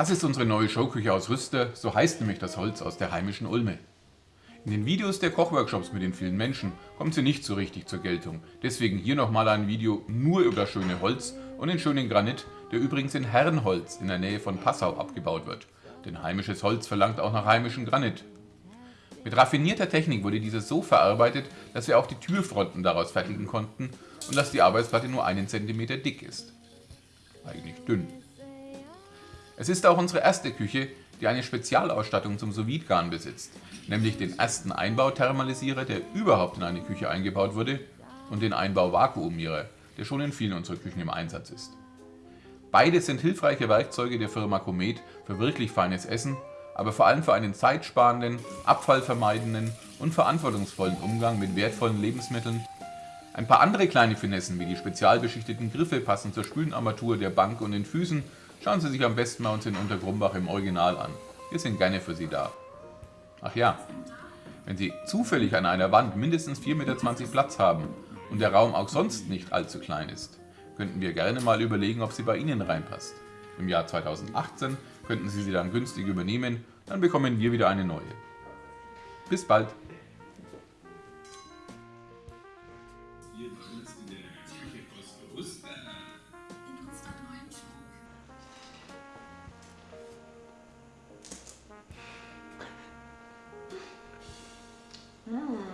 Das ist unsere neue Showküche aus Rüster, so heißt nämlich das Holz aus der heimischen Ulme. In den Videos der Kochworkshops mit den vielen Menschen kommt sie nicht so richtig zur Geltung. Deswegen hier nochmal ein Video nur über das schöne Holz und den schönen Granit, der übrigens in Herrenholz in der Nähe von Passau abgebaut wird. Denn heimisches Holz verlangt auch nach heimischem Granit. Mit raffinierter Technik wurde dieses so verarbeitet, dass wir auch die Türfronten daraus fertigen konnten und dass die Arbeitsplatte nur einen Zentimeter dick ist. Eigentlich dünn. Es ist auch unsere erste Küche, die eine Spezialausstattung zum sous besitzt, nämlich den ersten Einbauthermalisierer, der überhaupt in eine Küche eingebaut wurde und den Einbau-Vakuumierer, der schon in vielen unserer Küchen im Einsatz ist. Beide sind hilfreiche Werkzeuge der Firma Comet für wirklich feines Essen, aber vor allem für einen zeitsparenden, abfallvermeidenden und verantwortungsvollen Umgang mit wertvollen Lebensmitteln. Ein paar andere kleine Finessen wie die spezialbeschichteten Griffe passend zur Spülenarmatur der Bank und den Füßen Schauen Sie sich am besten mal uns in Untergrumbach im Original an. Wir sind gerne für Sie da. Ach ja, wenn Sie zufällig an einer Wand mindestens 4,20 Meter Platz haben und der Raum auch sonst nicht allzu klein ist, könnten wir gerne mal überlegen, ob sie bei Ihnen reinpasst. Im Jahr 2018 könnten Sie sie dann günstig übernehmen, dann bekommen wir wieder eine neue. Bis bald! Wir machen der Küche ziemlich etwas bewusster. In unserer neuen Show. Mmh. Ah.